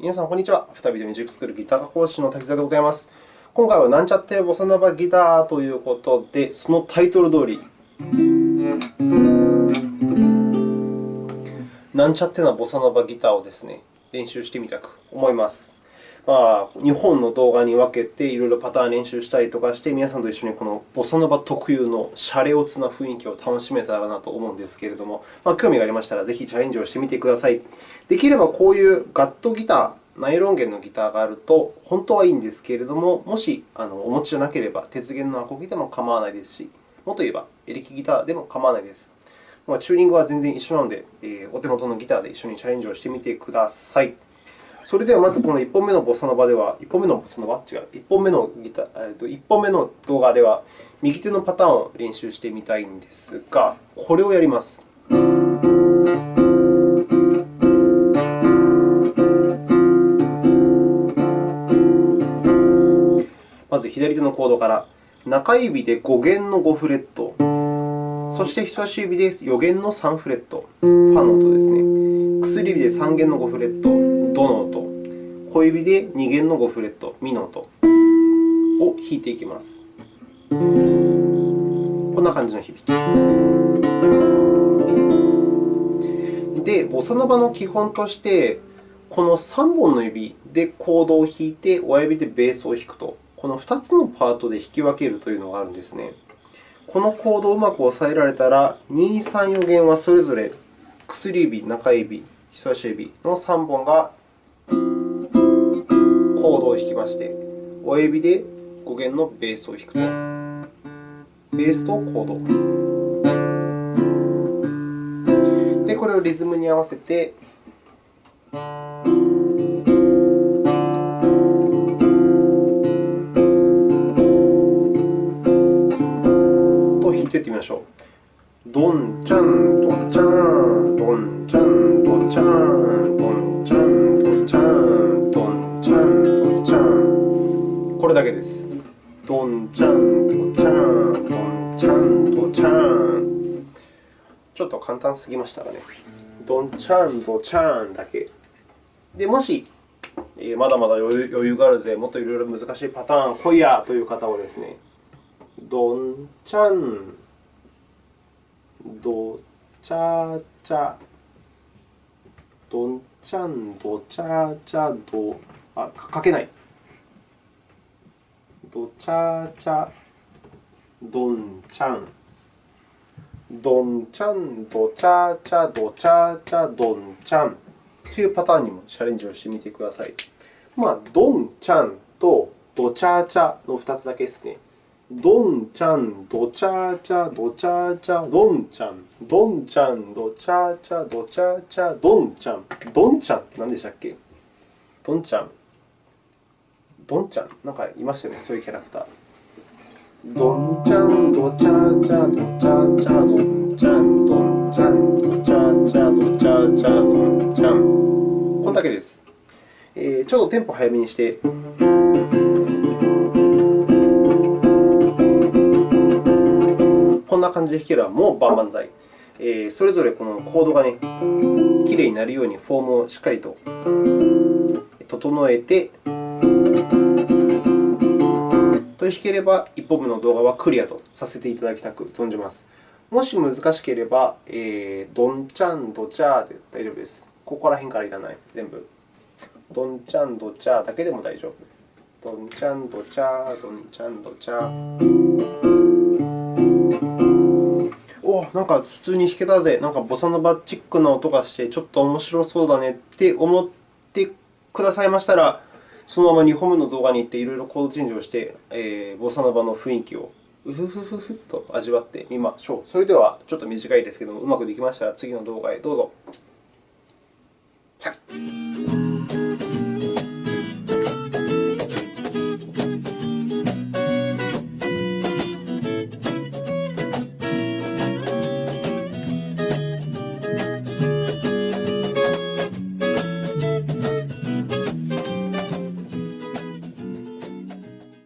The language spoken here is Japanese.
皆さん、こんにちは。再びミュージックスクールギター科講師の滝沢でございます。今回はなんちゃってボサノバギターということで、そのタイトル通り、なんちゃってなボサノバギターをですね、練習してみたく思います。まあ、2本の動画に分けていろいろパターン練習したりとかして、皆さんと一緒にこのボサノバ特有のシャレオツな雰囲気を楽しめたらなと思うんですけれども、まあ、興味がありましたら、ぜひチャレンジをしてみてください。できればこういうガットギター、ナイロン弦のギターがあると本当はいいんですけれども、もしあのお持ちじゃなければ、鉄弦のアコギでも構わないですし、もっと言えばエレキギターでも構わないです。まあ、チューニングは全然一緒なので、えー、お手元のギターで一緒にチャレンジをしてみてください。それではまずこの1本目のボサノバでは、1本目のボサノバ？違う、1本目のギター、えっと1本目の動画では、右手のパターンを練習してみたいんですが、これをやります。まず左手のコードから、中指で5弦の5フレット、そして人差し指で4弦の3フレット、ファの音ですね。薬指で3弦の5フレット、ドの音、小指で2弦の5フレット、ミの音を弾いていきます。こんな感じの響き。で、ボサノバの基本として、この3本の指でコードを弾いて、親指でベースを弾くと、この2つのパートで弾き分けるというのがあるんですね。このコードをうまく押さえられたら、2、3、4弦はそれぞれ薬指、中指、人差し指の3本がコードを弾きまして、親指で5弦のベースを弾くと、ベースとコード。で、これをリズムに合わせて、と弾いていってみましょう。ドンチャン、ドンチャン、ドンチャン、ドンチャン、れだけです。ドンチャン、ドチャン、ドンチャン、ドチャン。ちょっと簡単すぎましたかね。ドンチャン、ドチャンだけ。でもし、えー、まだまだ余裕があるぜ、もっといろいろ難しいパターン来いやという方はですね、ドンチャン、ドチャチャ、ドンチャン、ドチャチャ、ド、あ、書けない。ドチャチャドンチャンドンチャンドチャチャドチャチャドンチャンというパターンにもチャレンジをしてみてください。まあ、ドンチャンとドチャチャの2つだけですね。ドンチャン、ドチャチャ、ドチャチャ、ドンチャン、ドンチャン、ドチャチャ、ドチャチャ、ドンチャン。ドンチャンって何でしたっけ？ドンチャン。ドンちゃん、なんかいましたよね、そういうキャラクター。ドンちゃん、ドチャチャ、ドチャチャ、ドンちゃん、ドンちゃん、ドチャチャ、ドチャチャ、ドンちゃん。こんだけです。えー、ちょっとテンポ早めにして。こんな感じで弾ければもう万々歳。えー、それぞれこのコードがね、きれいになるようにフォームをしっかりと整えて、と弾ければ、1本目の動画はクリアとさせていただきたく存じます。もし難しければ、えー、ドンチャン、ドチャーで大丈夫です。ここら辺からいらない、全部。ドンチャン、ドチャーだけでも大丈夫。ドンチャン、ドチャー、ドンチャン、ドチャー。おなんか普通に弾けたぜ。なんかボサノバチックな音がして、ちょっと面白そうだねって思ってくださいましたら、そのまま2本目の動画に行っていろいろコードチェンジをして、えー、ボサノバの雰囲気をうふふふふと味わってみましょう。それでは、ちょっと短いですけども、うまくできましたら次の動画へどうぞ。